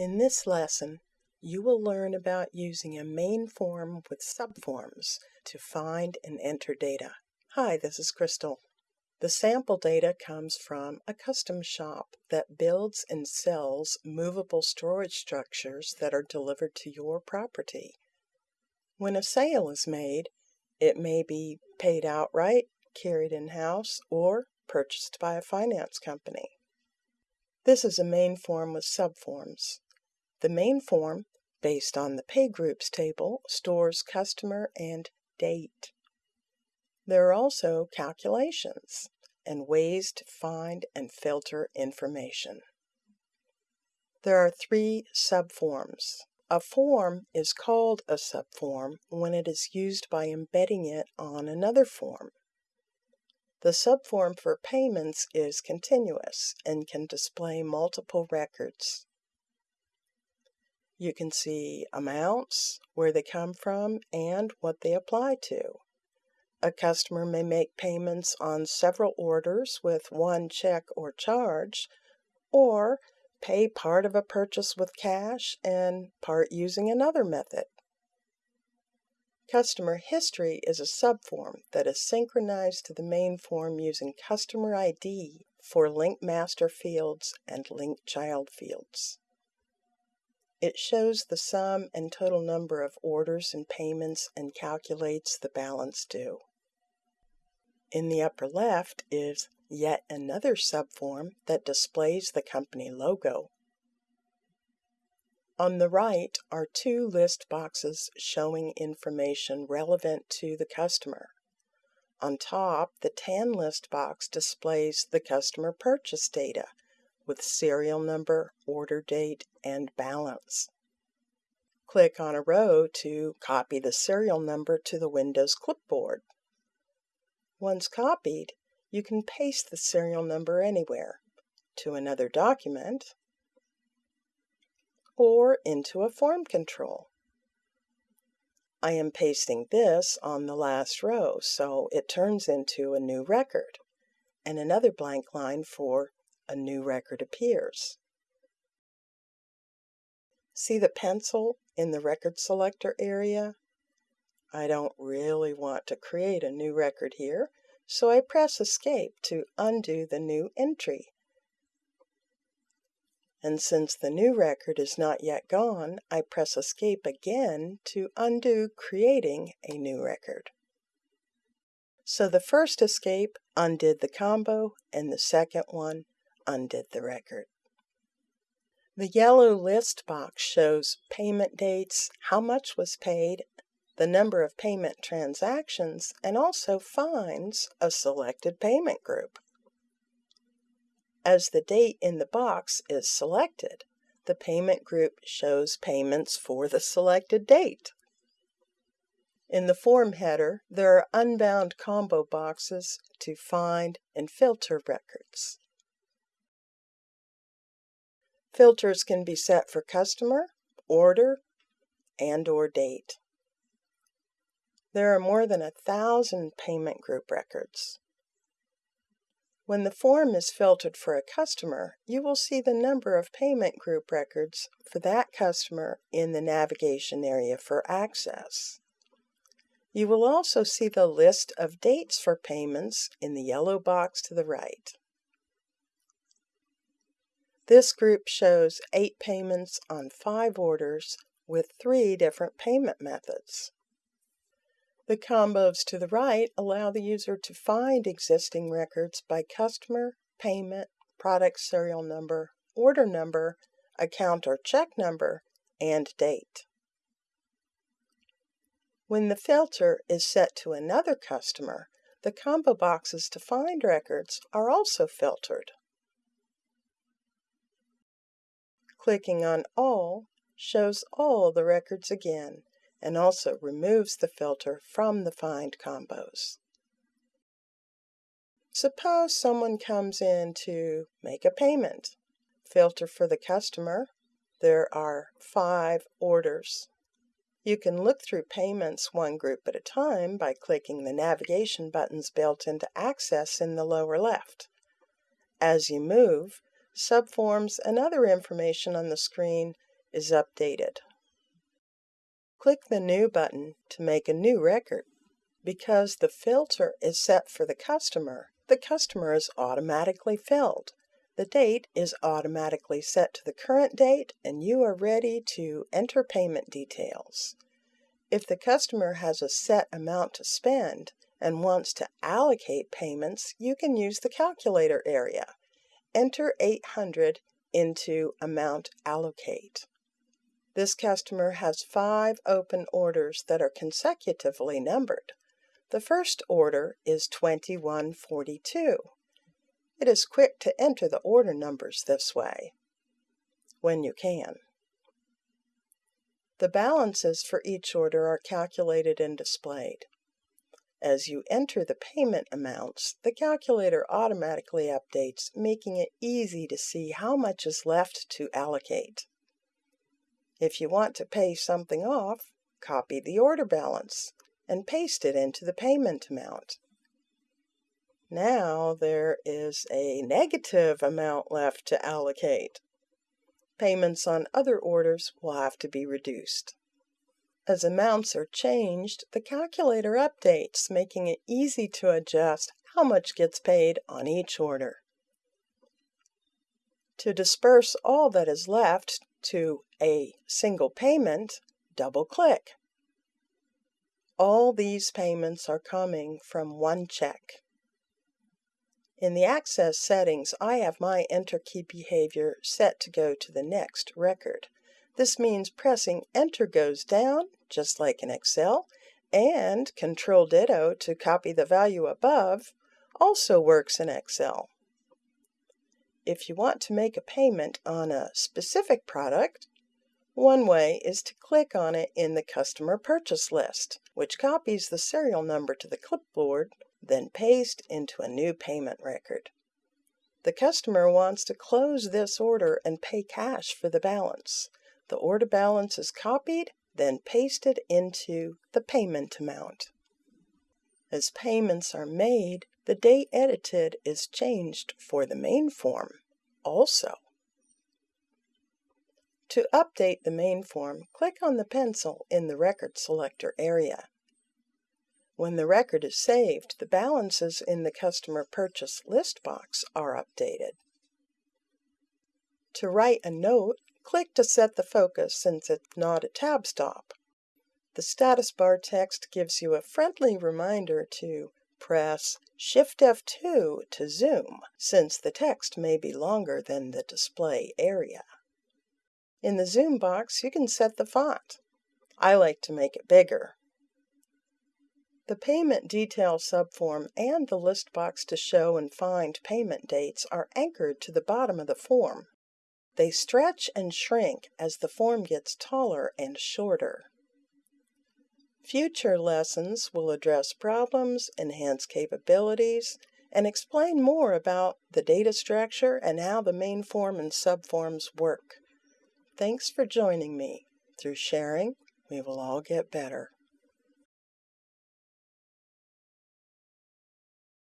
In this lesson, you will learn about using a main form with subforms to find and enter data. Hi, this is Crystal. The sample data comes from a custom shop that builds and sells movable storage structures that are delivered to your property. When a sale is made, it may be paid outright, carried in house, or purchased by a finance company. This is a main form with subforms. The main form, based on the pay groups table, stores customer and date. There are also calculations and ways to find and filter information. There are three subforms. A form is called a subform when it is used by embedding it on another form. The subform for payments is continuous and can display multiple records. You can see amounts, where they come from, and what they apply to. A customer may make payments on several orders with one check or charge, or pay part of a purchase with cash and part using another method. Customer history is a subform that is synchronized to the main form using customer ID for link master fields and link child fields. It shows the sum and total number of orders and payments and calculates the balance due. In the upper left is yet another subform that displays the company logo. On the right are two list boxes showing information relevant to the customer. On top, the tan list box displays the customer purchase data with serial number, order date, and balance. Click on a row to copy the serial number to the Windows clipboard. Once copied, you can paste the serial number anywhere, to another document, or into a form control. I am pasting this on the last row, so it turns into a new record, and another blank line for a new record appears. See the pencil in the record selector area? I don't really want to create a new record here, so I press Escape to undo the new entry. And since the new record is not yet gone, I press Escape again to undo creating a new record. So the first escape undid the combo, and the second one undid the record. The yellow list box shows payment dates, how much was paid, the number of payment transactions, and also finds a selected payment group. As the date in the box is selected, the payment group shows payments for the selected date. In the form header, there are unbound combo boxes to find and filter records. Filters can be set for customer, order, and or date. There are more than a thousand payment group records. When the form is filtered for a customer, you will see the number of payment group records for that customer in the navigation area for access. You will also see the list of dates for payments in the yellow box to the right. This group shows eight payments on five orders with three different payment methods. The combos to the right allow the user to find existing records by customer, payment, product serial number, order number, account or check number, and date. When the filter is set to another customer, the combo boxes to find records are also filtered. Clicking on All shows all the records again and also removes the filter from the Find combos. Suppose someone comes in to make a payment. Filter for the customer. There are five orders. You can look through payments one group at a time by clicking the navigation buttons built into Access in the lower left. As you move, subforms and other information on the screen is updated. Click the New button to make a new record. Because the filter is set for the customer, the customer is automatically filled. The date is automatically set to the current date and you are ready to enter payment details. If the customer has a set amount to spend and wants to allocate payments, you can use the calculator area. Enter 800 into Amount Allocate. This customer has five open orders that are consecutively numbered. The first order is 2142. It is quick to enter the order numbers this way, when you can. The balances for each order are calculated and displayed. As you enter the payment amounts, the calculator automatically updates, making it easy to see how much is left to allocate. If you want to pay something off, copy the order balance and paste it into the payment amount. Now there is a negative amount left to allocate payments on other orders will have to be reduced. As amounts are changed, the calculator updates, making it easy to adjust how much gets paid on each order. To disperse all that is left to a single payment, double-click. All these payments are coming from one check. In the Access settings, I have my Enter key behavior set to go to the next record. This means pressing Enter goes down, just like in Excel, and Control Ditto to copy the value above also works in Excel. If you want to make a payment on a specific product, one way is to click on it in the Customer Purchase List, which copies the serial number to the clipboard then paste into a new payment record. The customer wants to close this order and pay cash for the balance. The order balance is copied, then pasted into the payment amount. As payments are made, the date edited is changed for the main form also. To update the main form, click on the pencil in the Record Selector area. When the record is saved, the balances in the Customer Purchase List box are updated. To write a note, click to set the focus since it's not a tab stop. The status bar text gives you a friendly reminder to press Shift F2 to zoom, since the text may be longer than the display area. In the zoom box, you can set the font. I like to make it bigger. The payment detail subform and the list box to show and find payment dates are anchored to the bottom of the form. They stretch and shrink as the form gets taller and shorter. Future lessons will address problems, enhance capabilities, and explain more about the data structure and how the main form and subforms work. Thanks for joining me. Through sharing, we will all get better.